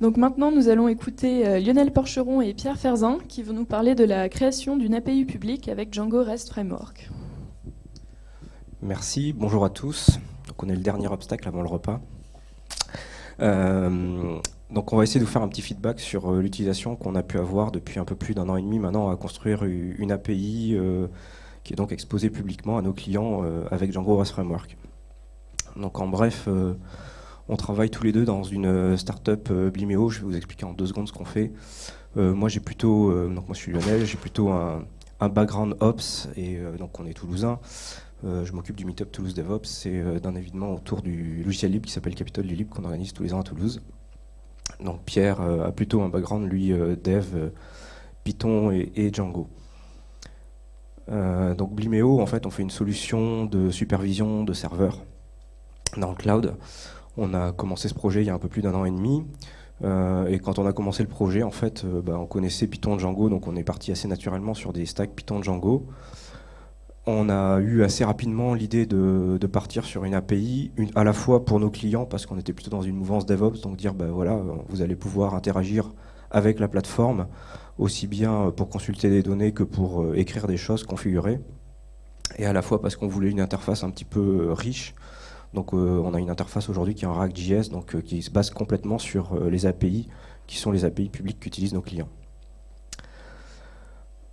Donc maintenant, nous allons écouter euh, Lionel Porcheron et Pierre Ferzin qui vont nous parler de la création d'une API publique avec Django REST Framework. Merci, bonjour à tous. Donc on est le dernier obstacle avant le repas. Euh, donc on va essayer de vous faire un petit feedback sur euh, l'utilisation qu'on a pu avoir depuis un peu plus d'un an et demi maintenant à construire une API qui est donc exposée publiquement à nos clients avec Django REST Framework. Donc en bref, on travaille tous les deux dans une euh, startup euh, Blimeo. Je vais vous expliquer en deux secondes ce qu'on fait. Euh, moi, j'ai plutôt, donc moi je suis Lionel, j'ai plutôt un, background Ops et donc on est toulousain. je m'occupe du Meetup Toulouse DevOps. C'est d'un événement autour du logiciel libre qui s'appelle Capitole du Libre qu'on organise tous les ans à Toulouse. Donc Pierre a plutôt un background, lui, dev, Python et, Django. donc Blimeo, en fait, on fait une solution de supervision de serveurs dans le cloud. On a commencé ce projet il y a un peu plus d'un an et demi. Euh, et quand on a commencé le projet, en fait, euh, bah, on connaissait Python Django, donc on est parti assez naturellement sur des stacks Python Django. On a eu assez rapidement l'idée de, partir sur une API, à la fois pour nos clients, parce qu'on était plutôt dans une mouvance DevOps, donc dire, bah, voilà, vous allez pouvoir interagir avec la plateforme, aussi bien pour consulter des données que pour euh, écrire des choses, configurer. Et à la fois parce qu'on voulait une interface un petit peu riche, donc euh, on a une interface aujourd'hui qui est en React.js, donc euh, qui se base complètement sur euh, les API, qui sont les API publiques qu'utilisent nos clients.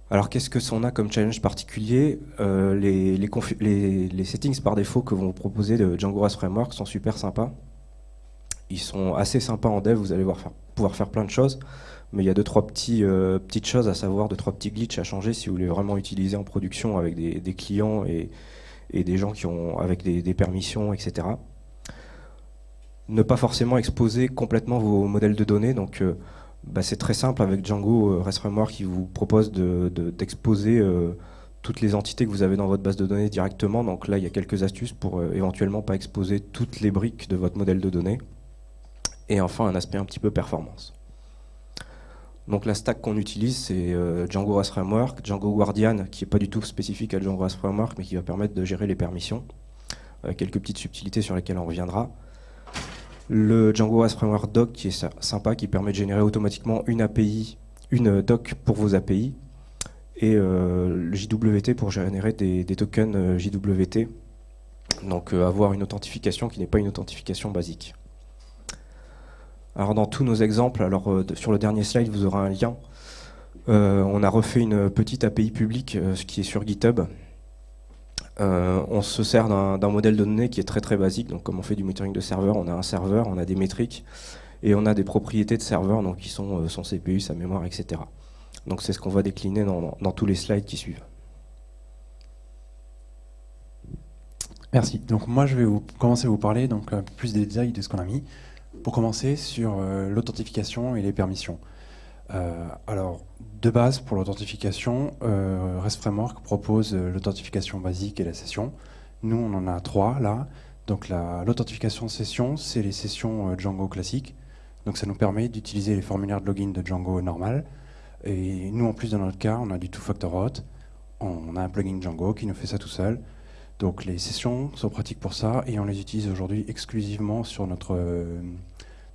Alors qu'est-ce que on a comme challenge particulier? Les, settings par défaut que vont proposer de Django REST Framework sont super sympas. Ils sont assez sympas en dev, vous allez pouvoir faire plein de choses, mais il y a deux trois petits, petites choses à savoir, deux trois petits glitches à changer si vous voulez vraiment utiliser en production avec des clients et, et des gens qui ont avec des, permissions, etc. Ne pas forcément exposer complètement vos modèles de données. Donc, euh, bah, c'est très simple avec Django euh, REST Framework qui vous propose d'exposer de, euh, toutes les entités que vous avez dans votre base de données directement. Donc là, il y a quelques astuces pour éventuellement pas exposer toutes les briques de votre modèle de données. Et enfin, un aspect un petit peu performance. Donc la stack qu'on utilise, c'est euh, Django REST Framework, Django Guardian, qui n'est pas du tout spécifique à Django REST Framework, mais qui va permettre de gérer les permissions. Euh, quelques petites subtilités sur lesquelles on reviendra. Le Django REST Framework Doc, qui est sympa, qui permet de générer automatiquement une API, une doc pour vos API. Et euh, le JWT pour générer des tokens JWT. Donc avoir une authentification qui n'est pas une authentification basique. Alors dans tous nos exemples, alors euh, sur le dernier slide, vous aurez un lien. Euh, on a refait une petite API publique, euh, ce qui est sur GitHub. on se sert d'un modèle de données qui est très très basique. Donc comme on fait du monitoring de serveur, on a un serveur, on a des métriques et on a des propriétés de serveur, donc qui sont son CPU, sa mémoire, etc. Donc c'est ce qu'on va décliner dans, dans, tous les slides qui suivent. Merci. Donc moi je vais vous commencer à vous parler donc plus des détails de ce qu'on a mis. Pour commencer, sur euh, l'authentification et les permissions. Euh, alors, de base, pour l'authentification, euh, REST Framework propose l'authentification basique et la session. Nous, on en a trois là. Donc l'authentification session, c'est les sessions Django classiques. Donc ça nous permet d'utiliser les formulaires de login de Django normal. Et nous, en plus, dans notre cas, on a du two-factor auth. On a un plugin Django qui nous fait ça tout seul. Donc les sessions sont pratiques pour ça et on les utilise aujourd'hui exclusivement sur notre,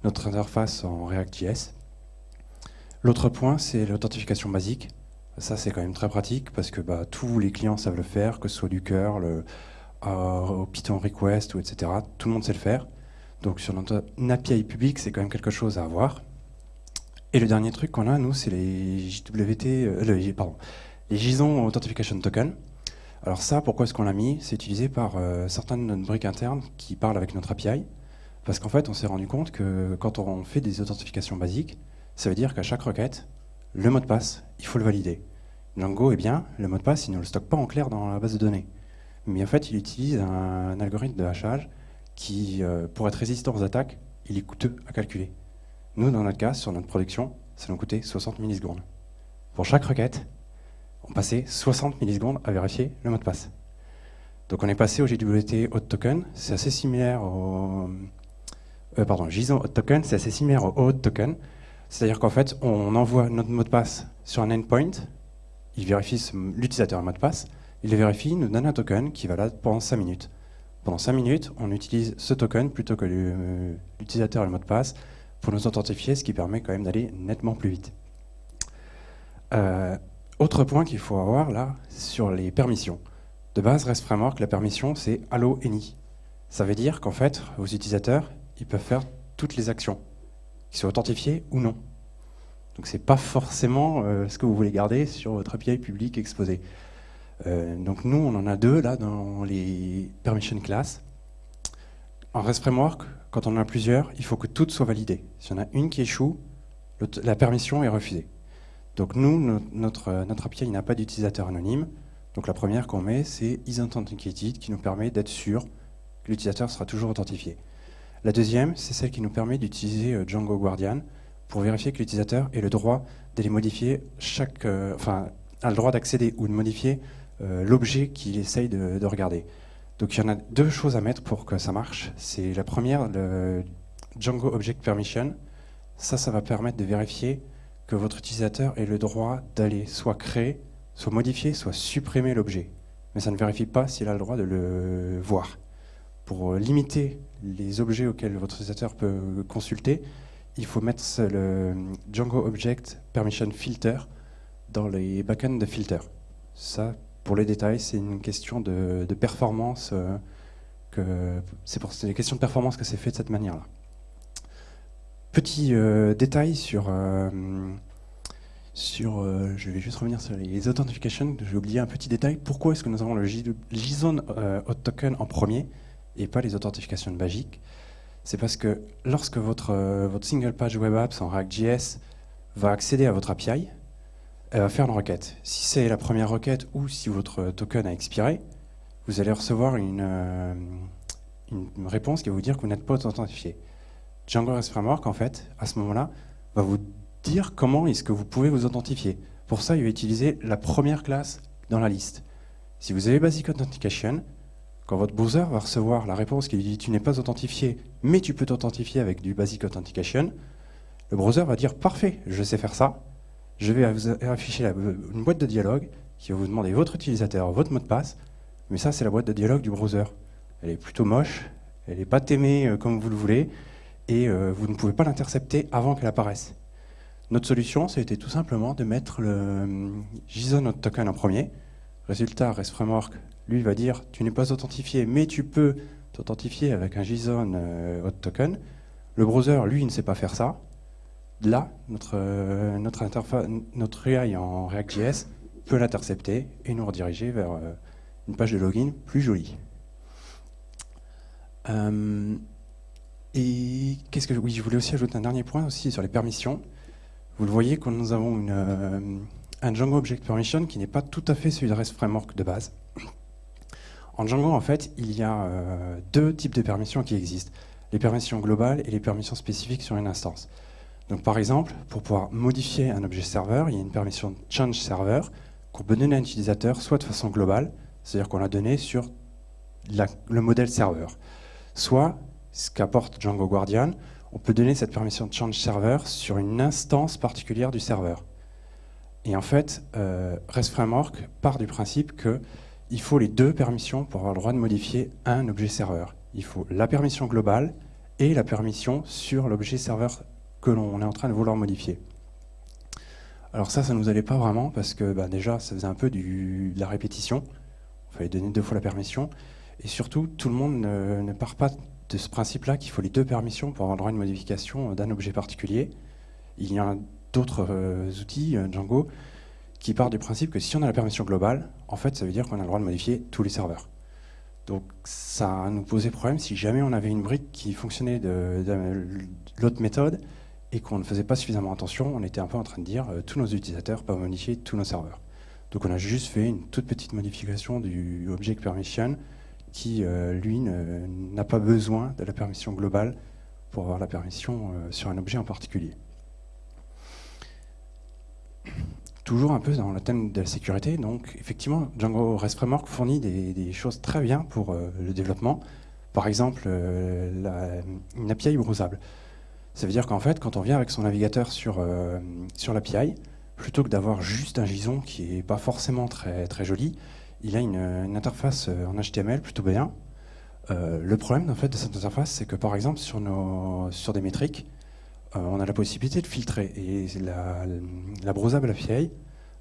notre interface en React.js. L'autre point, c'est l'authentification basique. Ça, c'est quand même très pratique parce que bah, tous les clients savent le faire, que ce soit du curl, le euh, Python request, etc. Tout le monde sait le faire. Donc sur notre API publique, c'est quand même quelque chose à avoir. Et le dernier truc qu'on a, nous, c'est les JWT, euh, pardon, les JSON Authentification Token. Alors ça, pourquoi est-ce qu'on l'a mis? C'est utilisé par euh, certaines de nos briques internes qui parlent avec notre API. Parce qu'en fait, on s'est rendu compte que quand on fait des authentifications basiques, ça veut dire qu'à chaque requête, le mot de passe, il faut le valider. Django, eh bien, le mot de passe, il ne le stocke pas en clair dans la base de données. Mais en fait, il utilise un, algorithme de hachage qui, euh, pour être résistant aux attaques, il est coûteux à calculer. Nous, dans notre cas, sur notre production, ça nous coûtait 60 millisecondes. Pour chaque requête, on passait 60 millisecondes à vérifier le mot de passe. Donc on est passé au JWT Auth Token, c'est assez similaire au... Euh, pardon, JSON Auth Token, c'est assez similaire au Auth Token. C'est-à-dire qu'en fait, on envoie notre mot de passe sur un endpoint, il vérifie l'utilisateur mot de passe, il le vérifie, nous donne un token qui va là pendant 5 minutes. Pendant 5 minutes, on utilise ce token plutôt que l'utilisateur le mot de passe pour nous authentifier, ce qui permet quand même d'aller nettement plus vite. autre point qu'il faut avoir là, sur les permissions. De base, REST Framework, la permission, c'est Allo Any. Ça veut dire qu'en fait, vos utilisateurs, ils peuvent faire toutes les actions, qu'ils soient authentifiées ou non. Donc ce n'est pas forcément euh, ce que vous voulez garder sur votre API public exposé. Euh, donc nous, on en a deux là dans les permission classes. En REST Framework, quand on en a plusieurs, il faut que toutes soient validées. Si on a une qui échoue, la permission est refusée. Donc nous, notre, notre API n'a pas d'utilisateur anonyme. Donc la première qu'on met, c'est isAuthenticated, qui nous permet d'être sûr que l'utilisateur sera toujours authentifié. La deuxième, c'est celle qui nous permet d'utiliser euh, Django Guardian pour vérifier que l'utilisateur ait le droit d'aller modifier chaque, euh, enfin, a le droit d'accéder ou de modifier euh, l'objet qu'il essaye de, regarder. Donc il y en a deux choses à mettre pour que ça marche. C'est la première, le Django Object Permission. Ça, ça va permettre de vérifier que votre utilisateur ait le droit d'aller soit créer, soit modifier, soit supprimer l'objet. Mais ça ne vérifie pas s'il a le droit de le voir. Pour limiter les objets auxquels votre utilisateur peut consulter, il faut mettre le Django Object Permission Filter dans les backends de filter. Ça, pour les détails, c'est une question de, performance. Euh, c'est pour des questions de performance que c'est fait de cette manière-là. Petit euh, détail sur, euh, sur je vais juste revenir sur les authentifications. J'ai oublié un petit détail. Pourquoi est-ce que nous avons le JSON Hot Token en premier? Et pas les authentifications magiques c'est parce que lorsque votre, euh, votre single page web apps en React.js va accéder à votre API, elle va faire une requête. Si c'est la première requête ou si votre token a expiré, vous allez recevoir une, euh, une réponse qui va vous dire que vous n'êtes pas authentifié. Django REST Framework, en fait, à ce moment-là, va vous dire comment est-ce que vous pouvez vous authentifier. Pour ça, il va utiliser la première classe dans la liste. Si vous avez Basic Authentication, quand votre browser va recevoir la réponse qui lui dit « tu n'es pas authentifié, mais tu peux t'authentifier avec du Basic Authentication », le browser va dire « parfait, je sais faire ça, je vais afficher une boîte de dialogue qui va vous demander votre utilisateur, votre mot de passe, mais ça c'est la boîte de dialogue du browser. Elle est plutôt moche, elle n'est pas aimée euh, comme vous le voulez, et euh, vous ne pouvez pas l'intercepter avant qu'elle apparaisse. Notre solution, c'était tout simplement de mettre le euh, JSON token en premier. Résultat, REST Framework lui va dire tu n'es pas authentifié, mais tu peux t'authentifier avec un JSON euh, hot token. Le browser, lui, ne sait pas faire ça. Là, notre, euh, notre, interface, notre UI en React.js peut l'intercepter et nous rediriger vers euh, une page de login plus jolie. et qu'est-ce que oui, je voulais aussi ajouter un dernier point aussi sur les permissions. Vous le voyez, quand nous avons un Django Object Permission qui n'est pas tout à fait celui de REST Framework de base. En Django, en fait, il y a euh, deux types de permissions qui existent. Les permissions globales et les permissions spécifiques sur une instance. Donc par exemple, pour pouvoir modifier un objet serveur, il y a une permission change server qu'on peut donner à un utilisateur soit de façon globale, c'est-à-dire qu'on l'a donné sur le modèle serveur, soit, ce qu'apporte Django Guardian, on peut donner cette permission change server sur une instance particulière du serveur. Et en fait, euh, REST Framework part du principe que il faut les deux permissions pour avoir le droit de modifier un objet serveur. Il faut la permission globale et la permission sur l'objet serveur que l'on est en train de vouloir modifier. Alors ça, ça ne nous allait pas vraiment parce que bah, déjà, ça faisait un peu de la répétition. Il fallait donner deux fois la permission. Et surtout, tout le monde ne, part pas de ce principe-là qu'il faut les deux permissions pour avoir le droit à une modification d'un objet particulier. Il y a d'autres euh, outils, euh, Django, qui part du principe que si on a la permission globale, en fait, ça veut dire qu'on a le droit de modifier tous les serveurs. Donc ça nous posait problème si jamais on avait une brique qui fonctionnait de, l'autre méthode et qu'on ne faisait pas suffisamment attention, on était un peu en train de dire euh, tous nos utilisateurs peuvent modifier tous nos serveurs. Donc on a juste fait une toute petite modification du object permission qui, euh, lui, n'a pas besoin de la permission globale pour avoir la permission euh, sur un objet en particulier toujours un peu dans le thème de la sécurité. Donc, effectivement, Django REST Framework fournit des, choses très bien pour euh, le développement. Par exemple, euh, une API browsable. Ça veut dire qu'en fait, quand on vient avec son navigateur sur, euh, sur l'API, plutôt que d'avoir juste un JSON qui n'est pas forcément très, très joli, il a une, interface en HTML plutôt bien. le problème en fait, de cette interface, c'est que par exemple, sur, nos, sur des métriques, on a la possibilité de filtrer. Et la, la API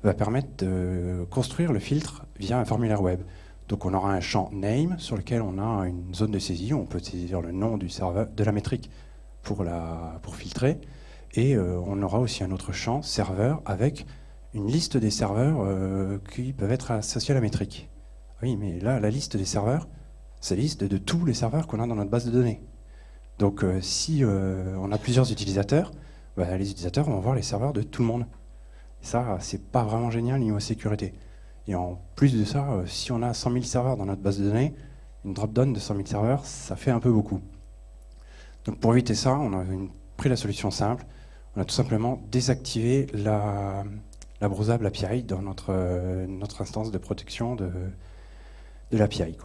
va permettre de construire le filtre via un formulaire web. Donc on aura un champ name sur lequel on a une zone de saisie, on peut saisir le nom du serveur, de la métrique pour filtrer, et euh, on aura aussi un autre champ serveur avec une liste des serveurs euh, qui peuvent être associés à la métrique. Oui, mais là, la liste des serveurs, c'est la liste de, tous les serveurs qu'on a dans notre base de données. Donc euh, si on a plusieurs utilisateurs, bah, les utilisateurs vont voir les serveurs de tout le monde. Ça, c'est pas vraiment génial niveau sécurité. Et en plus de ça, euh, si on a 100 000 serveurs dans notre base de données, une drop-down de 100 000 serveurs, ça fait un peu beaucoup. Donc pour éviter ça, on a pris la solution simple. On a tout simplement désactivé la, la browsable API dans notre, euh, notre instance de protection de, de l'API.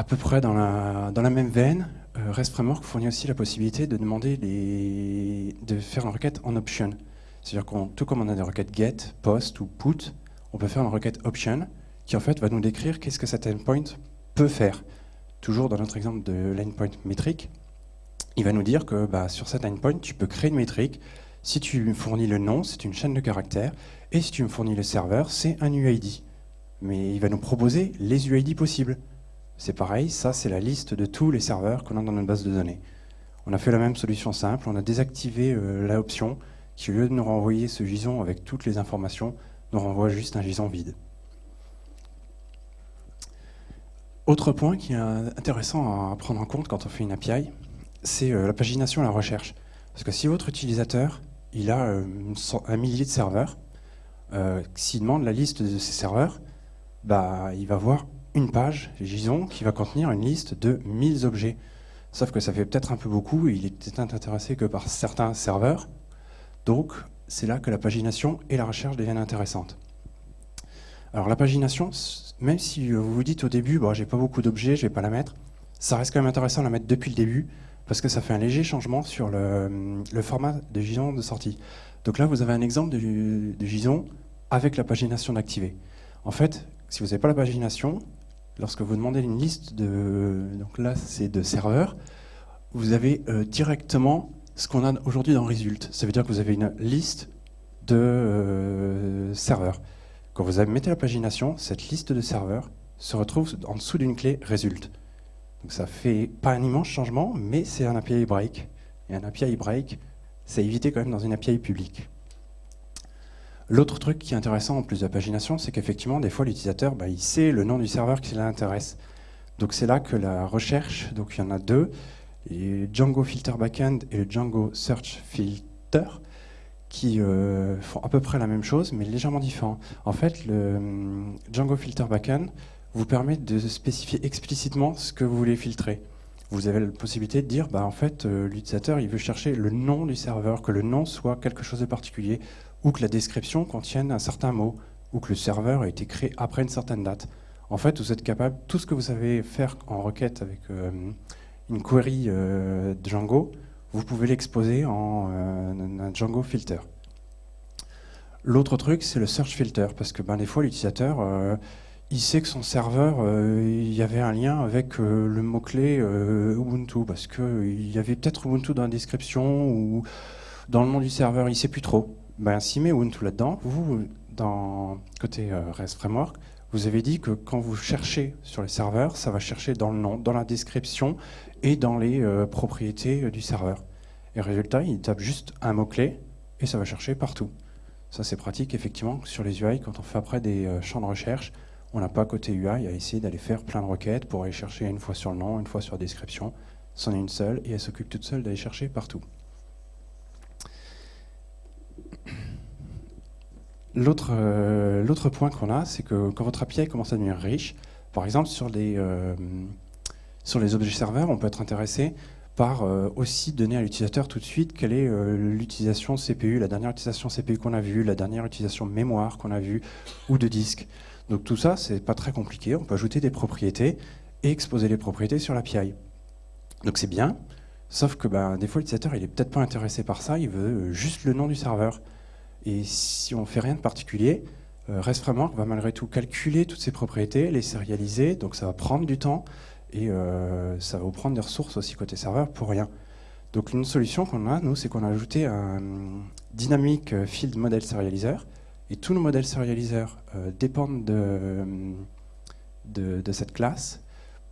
À peu près dans la, même veine, euh, REST Framework fournit aussi la possibilité de demander de faire une requête en option. C'est-à-dire qu'on, tout comme on a des requêtes get, post ou put, on peut faire une requête option qui en fait va nous décrire qu'est-ce que cet endpoint peut faire. Toujours dans notre exemple de l'endpoint métrique, il va nous dire que bah, sur cet endpoint, tu peux créer une métrique. Si tu me fournis le nom, c'est une chaîne de caractères. Et si tu me fournis le serveur, c'est un UID. Mais il va nous proposer les UID possibles. C'est pareil, ça c'est la liste de tous les serveurs qu'on a dans notre base de données. On a fait la même solution simple, on a désactivé euh, l'option qui, au lieu de nous renvoyer ce JSON avec toutes les informations, nous renvoie juste un JSON vide. Autre point qui est intéressant à prendre en compte quand on fait une API, c'est euh, la pagination et la recherche. Parce que si votre utilisateur il a euh, un millier de serveurs, euh, s'il demande la liste de ces serveurs, bah, il va voir une page JSON qui va contenir une liste de 1000 objets. Sauf que ça fait peut-être un peu beaucoup, il est intéressé que par certains serveurs, donc, c'est là que la pagination et la recherche deviennent intéressantes. Alors la pagination, même si vous vous dites au début, j'ai pas beaucoup d'objets, je vais pas la mettre, ça reste quand même intéressant de la mettre depuis le début, parce que ça fait un léger changement sur le, format de JSON de sortie. Donc là, vous avez un exemple de, de avec la pagination d'activer. En fait, si vous n'avez pas la pagination, lorsque vous demandez une liste de, donc là c'est de serveurs, vous avez euh, directement ce qu'on a aujourd'hui dans Result. Ça veut dire que vous avez une liste de euh, serveurs. Quand vous mettez la pagination, cette liste de serveurs se retrouve en dessous d'une clé Result. Donc ça fait pas un immense changement, mais c'est un API break. Et un API break, c'est évité quand même dans une API publique. L'autre truc qui est intéressant en plus de la pagination, c'est qu'effectivement, des fois, l'utilisateur, bah, sait le nom du serveur qui l'intéresse. Donc c'est là que la recherche, donc il y en a deux, et Django Filter Backend et le Django Search Filter qui euh, font à peu près la même chose, mais légèrement différent. En fait, le hum, Django Filter Backend vous permet de spécifier explicitement ce que vous voulez filtrer. Vous avez la possibilité de dire, bah, en fait, euh, l'utilisateur il veut chercher le nom du serveur, que le nom soit quelque chose de particulier, ou que la description contienne un certain mot, ou que le serveur a été créé après une certaine date. En fait, vous êtes capable, tout ce que vous savez faire en requête avec euh, une query euh, Django, vous pouvez l'exposer en euh, un Django filter. L'autre truc, c'est le search filter, parce que ben, des fois, l'utilisateur, il sait que son serveur, il y avait un lien avec le mot-clé Ubuntu, parce qu'il y avait peut-être Ubuntu dans la description ou dans le nom du serveur, il ne sait plus trop. Ben, S'il met Ubuntu là-dedans, vous, dans côté REST Framework, vous avez dit que quand vous cherchez sur les serveurs, ça va chercher dans le nom, dans la description et dans les euh, propriétés euh, du serveur. Et résultat, il tape juste un mot-clé et ça va chercher partout. Ça, c'est pratique, effectivement, sur les UI, quand on fait après des euh, champs de recherche, on n'a pas côté UI à essayer d'aller faire plein de requêtes pour aller chercher une fois sur le nom, une fois sur la description. C'en est une seule et elle s'occupe toute seule d'aller chercher partout. L'autre point qu'on a, c'est que quand votre API commence à devenir riche, par exemple sur les, sur les objets serveurs, on peut être intéressé par euh, aussi donner à l'utilisateur tout de suite quelle est euh, l'utilisation CPU, la dernière utilisation CPU qu'on a vue, la dernière utilisation mémoire qu'on a vue, ou de disque. Donc tout ça, c'est pas très compliqué, on peut ajouter des propriétés et exposer les propriétés sur l'API. Donc c'est bien, sauf que ben, des fois l'utilisateur il est peut-être pas intéressé par ça, il veut euh, juste le nom du serveur. Et si on fait rien de particulier, REST Framework va malgré tout calculer toutes ces propriétés, les sérialiser, donc ça va prendre du temps, et euh, ça va vous prendre des ressources aussi côté serveur pour rien. Donc une solution qu'on a, nous, c'est qu'on a ajouté un Dynamic Field Model Serializer. Et tous nos modèles serialiseurs euh, dépendent de, cette classe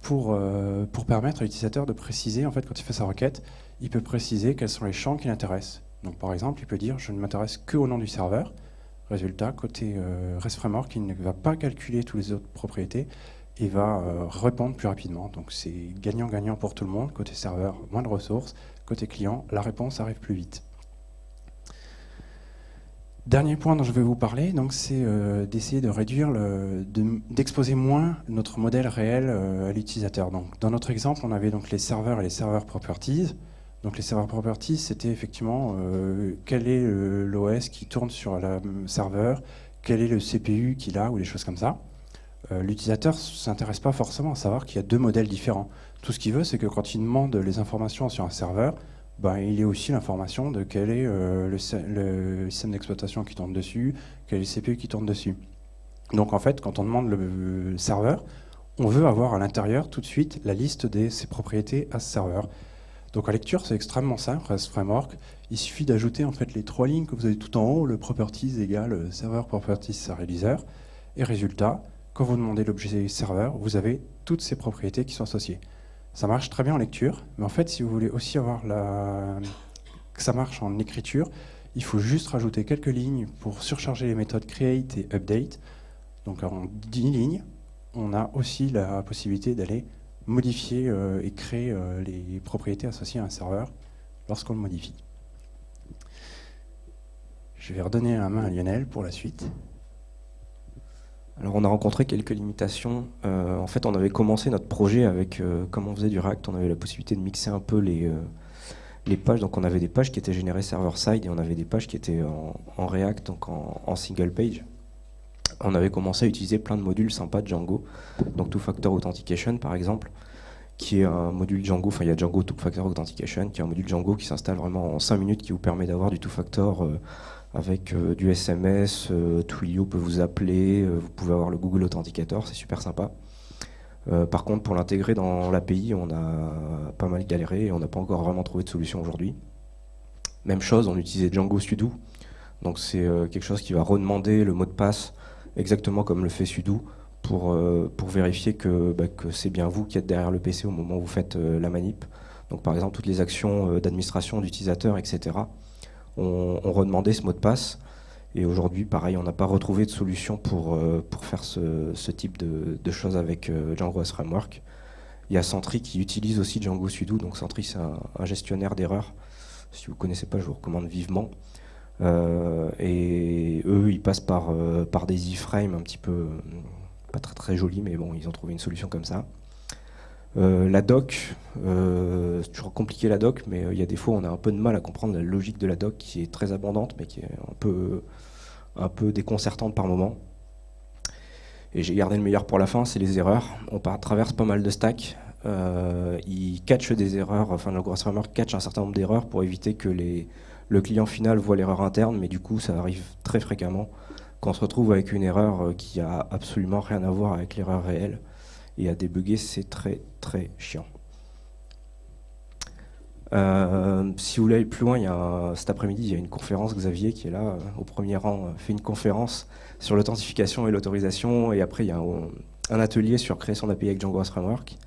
pour, euh, pour permettre à l'utilisateur de préciser, en fait, quand il fait sa requête, il peut préciser quels sont les champs qui l'intéressent. Par exemple, il peut dire je ne m'intéresse que au nom du serveur. Résultat, côté euh, REST Framework, il ne va pas calculer toutes les autres propriétés et va répondre plus rapidement. Donc c'est gagnant-gagnant pour tout le monde. Côté serveur, moins de ressources. Côté client, la réponse arrive plus vite. Dernier point dont je vais vous parler, c'est euh, d'essayer de réduire, d'exposer moins notre modèle réel euh, à l'utilisateur. dans notre exemple, on avait donc les serveurs et les serveurs properties. Donc les serveurs properties, c'était effectivement euh, quel est l'OS qui tourne sur le serveur, quel est le CPU qu'il a, ou des choses comme ça. L'utilisateur ne s'intéresse pas forcément à savoir qu'il y a deux modèles différents. Tout ce qu'il veut, c'est que quand il demande les informations sur un serveur, ben, il y a aussi l'information de quel est euh, le, système d'exploitation qui tourne dessus, quel est le CPU qui tourne dessus. Donc en fait, quand on demande le, serveur, on veut avoir à l'intérieur tout de suite la liste de ses propriétés à ce serveur. Donc en lecture, c'est extrêmement simple, REST Framework. Il suffit d'ajouter en fait les trois lignes que vous avez tout en haut, le properties égale serveur properties serializer. Et résultat, quand vous demandez l'objet serveur, vous avez toutes ces propriétés qui sont associées. Ça marche très bien en lecture, mais en fait, si vous voulez aussi avoir la... que ça marche en écriture, il faut juste rajouter quelques lignes pour surcharger les méthodes create et update. Donc en 10 lignes, on a aussi la possibilité d'aller modifier euh, et créer euh, les propriétés associées à un serveur lorsqu'on le modifie. Je vais redonner la main à Lionel pour la suite. Alors on a rencontré quelques limitations. Euh, en fait, on avait commencé notre projet avec, comme on faisait du React, on avait la possibilité de mixer un peu les, les pages. Donc on avait des pages qui étaient générées server-side et on avait des pages qui étaient en, React, donc en, single page. On avait commencé à utiliser plein de modules sympas Django, donc Two-Factor Authentication par exemple, qui est un module Django, enfin il y a Django Two-Factor Authentication, qui est un module Django qui s'installe vraiment en 5 minutes, qui vous permet d'avoir du Two-Factor avec euh, du SMS, euh, Twilio peut vous appeler, euh, vous pouvez avoir le Google Authenticator, c'est super sympa. par contre, pour l'intégrer dans l'API, on a pas mal galéré et on n'a pas encore vraiment trouvé de solution aujourd'hui. Même chose, on utilisait Django Sudo, donc c'est quelque chose qui va redemander le mot de passe exactement comme le fait Sudo pour, pour vérifier que, bah, que c'est bien vous qui êtes derrière le PC au moment où vous faites la manip. Donc par exemple, toutes les actions d'administration d'utilisateurs, etc on, redemandait ce mot de passe. Et aujourd'hui, pareil, on n'a pas retrouvé de solution pour, euh, pour faire ce, type de, choses avec euh, Django as Framework. Il y a Sentry qui utilise aussi Django Sudo, donc Sentry c'est un, gestionnaire d'erreurs. Si vous ne connaissez pas, je vous recommande vivement. Euh, et eux, ils passent par, par des iframes un petit peu, pas très très jolis, mais bon, ils ont trouvé une solution comme ça. Euh, la doc, euh, c'est toujours compliqué la doc, mais euh, il y a des fois on a un peu de mal à comprendre la logique de la doc qui est très abondante, mais qui est un peu, un peu déconcertante par moment. Et j'ai gardé le meilleur pour la fin, c'est les erreurs. On traverse pas mal de stacks. il catch des erreurs, enfin le Gross Framework catch un certain nombre d'erreurs pour éviter que les, le client final voit l'erreur interne, mais du coup ça arrive très fréquemment qu'on se retrouve avec une erreur qui a absolument rien à voir avec l'erreur réelle et à débugger, c'est très très chiant. Euh, si vous voulez aller plus loin, cet après-midi, il y a une conférence, Xavier qui est là, euh, au premier rang, euh, fait une conférence sur l'authentification et l'autorisation, et après il y a un, atelier sur création d'API avec Django Framework.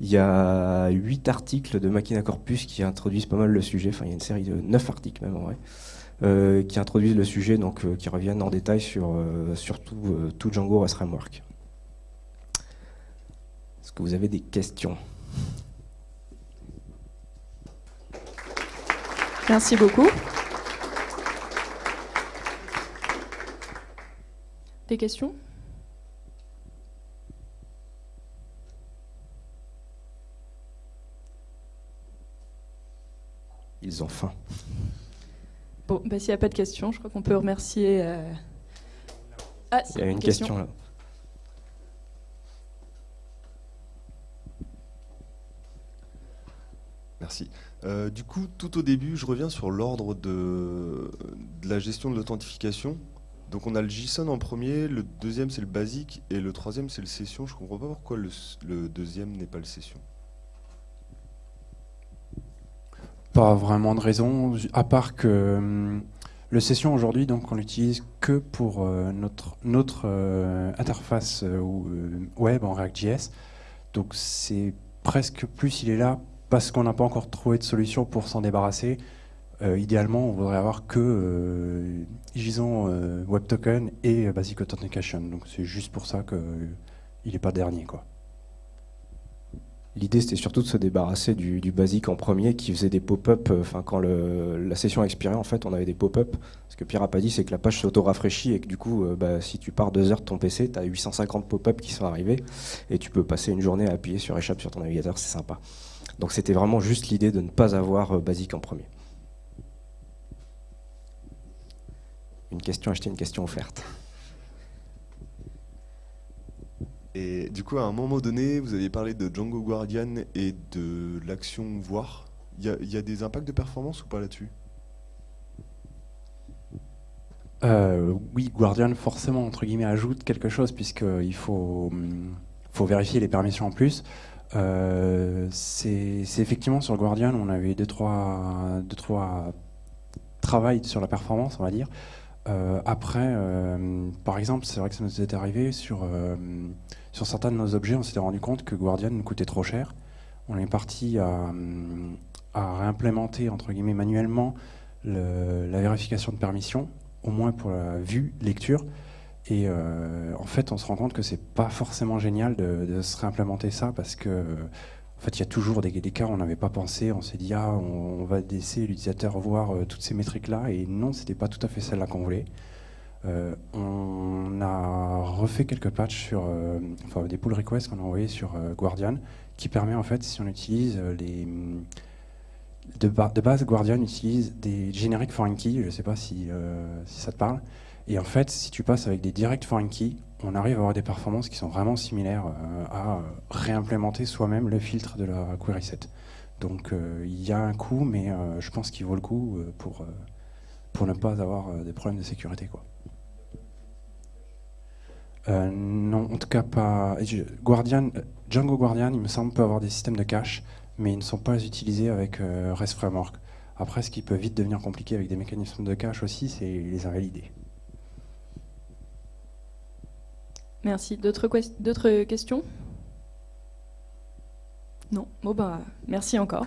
Il y a huit articles de Machina Corpus qui introduisent pas mal le sujet, enfin il y a une série de neuf articles même en vrai, qui introduisent le sujet, donc qui reviennent en détail sur, surtout tout, Django REST Framework que vous avez des questions? Merci beaucoup. Des questions? Ils ont faim. Bon, bah, s'il n'y a pas de questions, je crois qu'on peut remercier... Euh, ah, Il y a une question là. Merci. Euh, du coup, tout au début, je reviens sur l'ordre de, la gestion de l'authentification. Donc on a le JSON en premier, le deuxième c'est le basique et le troisième c'est le session. Je comprends pas pourquoi le, deuxième n'est pas le session. Pas vraiment de raison, à part que hum, le session aujourd'hui, donc, on l'utilise que pour euh, notre, notre euh, interface euh, web en React.js. Donc c'est presque plus il est là parce qu'on n'a pas encore trouvé de solution pour s'en débarrasser. idéalement, on voudrait avoir que JSON Web Token et Basic Authentication. Donc c'est juste pour ça qu'il n'est pas dernier. quoi. L'idée, c'était surtout de se débarrasser du, basique en premier qui faisait des pop-up. Euh, quand la session expirait, en fait, on avait des pop-up. Ce que Pierre a pas dit, c'est que la page s'auto-rafraîchit et que du coup, euh, bah, si tu pars deux heures de ton PC, tu as 850 pop-up qui sont arrivés et tu peux passer une journée à appuyer sur échappe sur ton navigateur, c'est sympa. Donc, c'était vraiment juste l'idée de ne pas avoir euh, basique en premier. Une question achetée, une question offerte. Du coup, à un moment donné, vous aviez parlé de Django Guardian et de l'action voir. Il y, a des impacts de performance ou pas là-dessus? Euh, Oui, Guardian forcément, entre guillemets, ajoute quelque chose puisqu'il faut, hum, faut vérifier les permissions en plus. Euh, c'est effectivement sur Guardian, on avait deux trois, deux, trois sur la performance, on va dire. Euh, après, par exemple, c'est vrai que ça nous est arrivé sur sur certains de nos objets, on s'était rendu compte que Guardian nous coûtait trop cher. On est parti à, réimplémenter entre guillemets manuellement la vérification de permission, au moins pour la vue, lecture. Et euh, en fait, on se rend compte que c'est pas forcément génial de, se réimplémenter ça parce que en fait, il y a toujours des, cas où on n'avait pas pensé. On s'est dit, ah, on, va laisser l'utilisateur voir euh, toutes ces métriques-là. Et non, c'était pas tout à fait celle-là qu'on voulait. Euh, on a refait quelques patchs sur, euh, enfin des pull requests qu'on a envoyés sur Guardian, qui permet en fait, si on utilise les de, base, Guardian utilise des generic foreign keys, je ne sais pas si, si, ça te parle. Et en fait, si tu passes avec des direct foreign keys, on arrive à avoir des performances qui sont vraiment similaires à réimplémenter soi-même le filtre de la query set. Donc il y a un coût, mais je pense qu'il vaut le coup pour, pour ne pas avoir des problèmes de sécurité. Quoi. Euh, non, en tout cas pas. Django Guardian, il me semble, peut avoir des systèmes de cache, mais ils ne sont pas utilisés avec euh, REST Framework. Après, ce qui peut vite devenir compliqué avec des mécanismes de cache aussi, c'est les invalider. Merci. D'autres questions? Non? Bon, bah, merci encore.